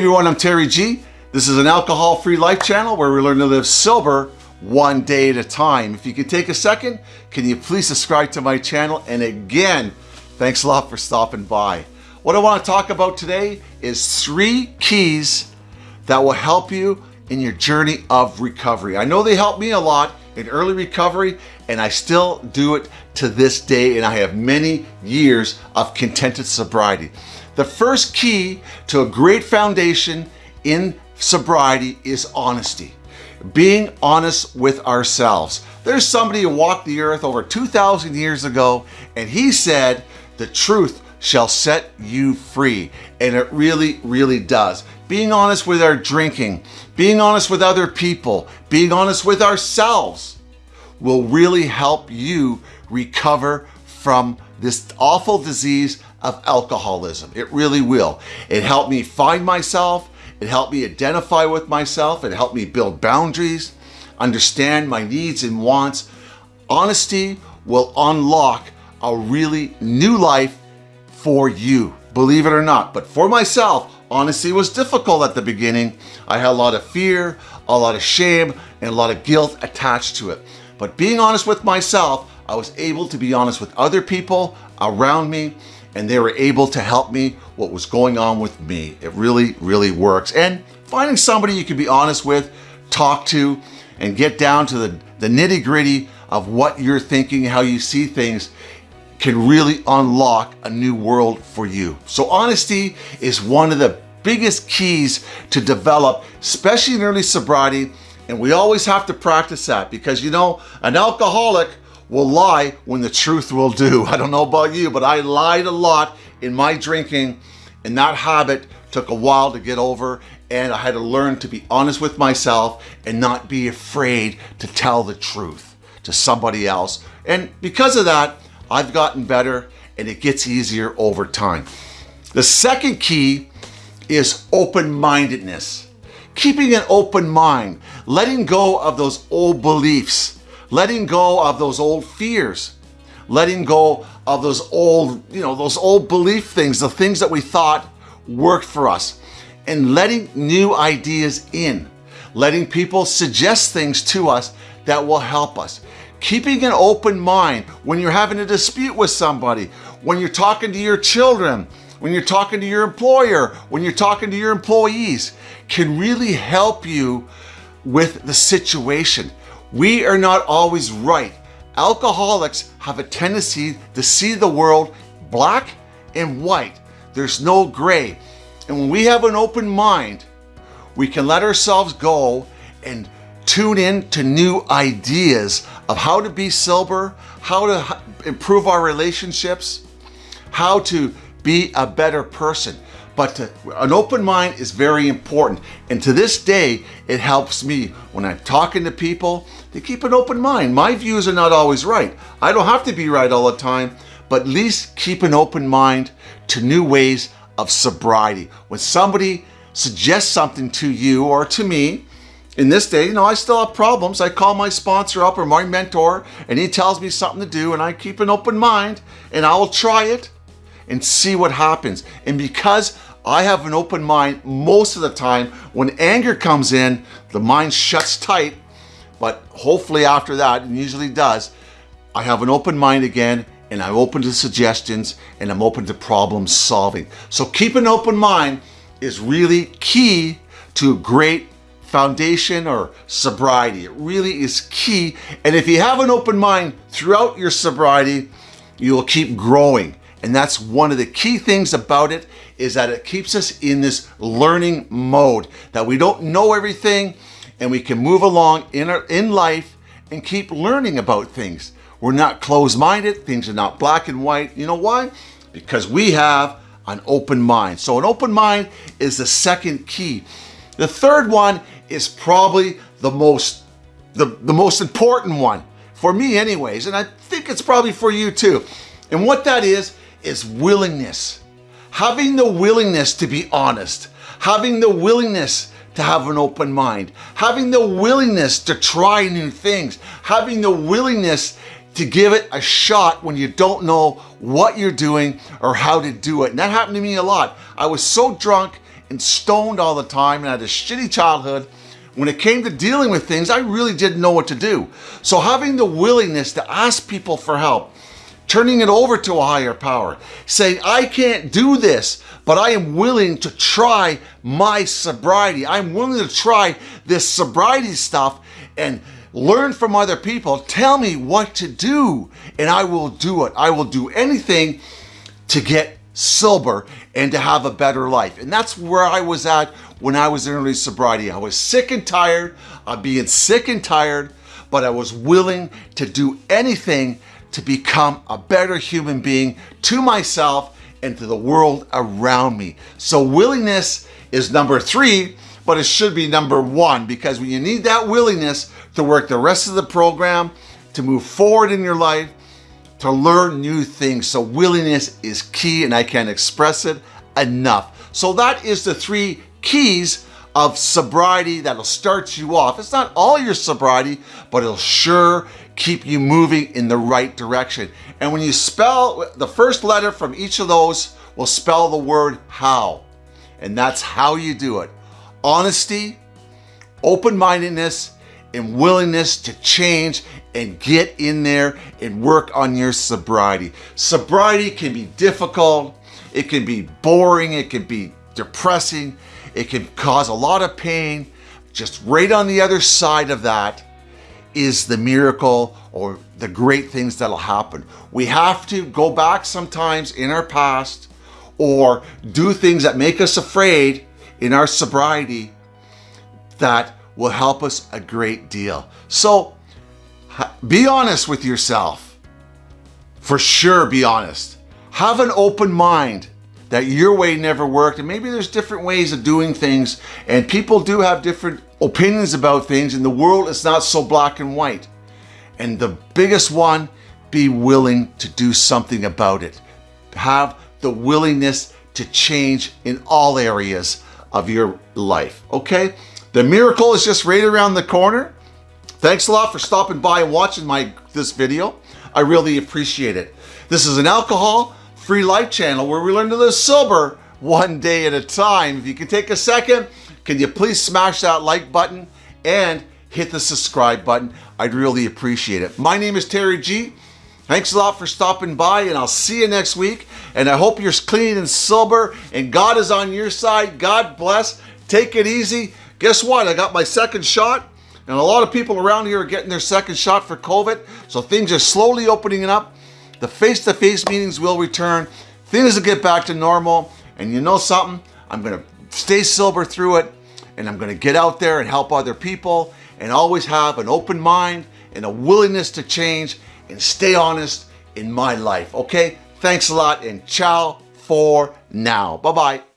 everyone, I'm Terry G. This is an alcohol-free life channel where we learn to live sober one day at a time. If you could take a second, can you please subscribe to my channel? And again, thanks a lot for stopping by. What I want to talk about today is three keys that will help you in your journey of recovery. I know they helped me a lot in early recovery and I still do it to this day and I have many years of contented sobriety. The first key to a great foundation in sobriety is honesty. Being honest with ourselves. There's somebody who walked the earth over 2,000 years ago and he said, the truth shall set you free. And it really, really does. Being honest with our drinking, being honest with other people, being honest with ourselves will really help you recover from this awful disease of alcoholism. It really will. It helped me find myself. It helped me identify with myself. It helped me build boundaries, understand my needs and wants. Honesty will unlock a really new life for you, believe it or not. But for myself, honesty was difficult at the beginning. I had a lot of fear, a lot of shame, and a lot of guilt attached to it. But being honest with myself, I was able to be honest with other people around me and they were able to help me what was going on with me. It really, really works. And finding somebody you can be honest with, talk to, and get down to the, the nitty gritty of what you're thinking, how you see things, can really unlock a new world for you. So honesty is one of the biggest keys to develop, especially in early sobriety, and we always have to practice that because you know, an alcoholic will lie when the truth will do. I don't know about you, but I lied a lot in my drinking and that habit took a while to get over and I had to learn to be honest with myself and not be afraid to tell the truth to somebody else. And because of that, I've gotten better and it gets easier over time. The second key is open-mindedness keeping an open mind, letting go of those old beliefs, letting go of those old fears, letting go of those old, you know, those old belief things, the things that we thought worked for us, and letting new ideas in, letting people suggest things to us that will help us. Keeping an open mind when you're having a dispute with somebody, when you're talking to your children, when you're talking to your employer, when you're talking to your employees, can really help you with the situation. We are not always right. Alcoholics have a tendency to see the world black and white. There's no gray. And when we have an open mind, we can let ourselves go and tune in to new ideas of how to be sober, how to improve our relationships, how to be a better person. But to, an open mind is very important. And to this day, it helps me when I'm talking to people to keep an open mind. My views are not always right. I don't have to be right all the time, but at least keep an open mind to new ways of sobriety. When somebody suggests something to you or to me, in this day, you know, I still have problems. I call my sponsor up or my mentor and he tells me something to do and I keep an open mind and I will try it and see what happens. And because I have an open mind most of the time, when anger comes in, the mind shuts tight, but hopefully after that, and usually does, I have an open mind again and I'm open to suggestions and I'm open to problem solving. So keep an open mind is really key to great foundation or sobriety. It really is key. And if you have an open mind throughout your sobriety, you will keep growing. And that's one of the key things about it is that it keeps us in this learning mode, that we don't know everything and we can move along in, our, in life and keep learning about things. We're not closed-minded, things are not black and white. You know why? Because we have an open mind. So an open mind is the second key. The third one is probably the most, the, the most important one, for me anyways, and I think it's probably for you too. And what that is, is willingness. Having the willingness to be honest, having the willingness to have an open mind, having the willingness to try new things, having the willingness to give it a shot when you don't know what you're doing or how to do it. And that happened to me a lot. I was so drunk and stoned all the time and I had a shitty childhood, when it came to dealing with things, I really didn't know what to do. So having the willingness to ask people for help, turning it over to a higher power, saying, I can't do this, but I am willing to try my sobriety. I'm willing to try this sobriety stuff and learn from other people. Tell me what to do, and I will do it. I will do anything to get sober and to have a better life. And that's where I was at when I was in early sobriety. I was sick and tired of being sick and tired, but I was willing to do anything to become a better human being to myself and to the world around me. So willingness is number three, but it should be number one because when you need that willingness to work the rest of the program, to move forward in your life, to learn new things. So willingness is key and I can't express it enough. So that is the three keys of sobriety that'll start you off. It's not all your sobriety, but it'll sure keep you moving in the right direction. And when you spell the first letter from each of those will spell the word how. And that's how you do it. Honesty, open-mindedness, and willingness to change and get in there and work on your sobriety. Sobriety can be difficult, it can be boring, it can be depressing, it can cause a lot of pain. Just right on the other side of that is the miracle or the great things that'll happen. We have to go back sometimes in our past or do things that make us afraid in our sobriety that will help us a great deal. So be honest with yourself. For sure, be honest. Have an open mind that your way never worked and maybe there's different ways of doing things and people do have different opinions about things and the world is not so black and white. And the biggest one, be willing to do something about it. Have the willingness to change in all areas of your life, okay? The miracle is just right around the corner. Thanks a lot for stopping by and watching my this video. I really appreciate it. This is an alcohol-free life channel where we learn to live sober one day at a time. If you can take a second, can you please smash that like button and hit the subscribe button? I'd really appreciate it. My name is Terry G. Thanks a lot for stopping by and I'll see you next week. And I hope you're clean and sober and God is on your side. God bless. Take it easy. Guess what? I got my second shot and a lot of people around here are getting their second shot for COVID. So things are slowly opening up. The face-to-face -face meetings will return. Things will get back to normal. And you know something? I'm going to stay sober through it. And I'm going to get out there and help other people. And always have an open mind and a willingness to change. And stay honest in my life. Okay? Thanks a lot and ciao for now. Bye-bye.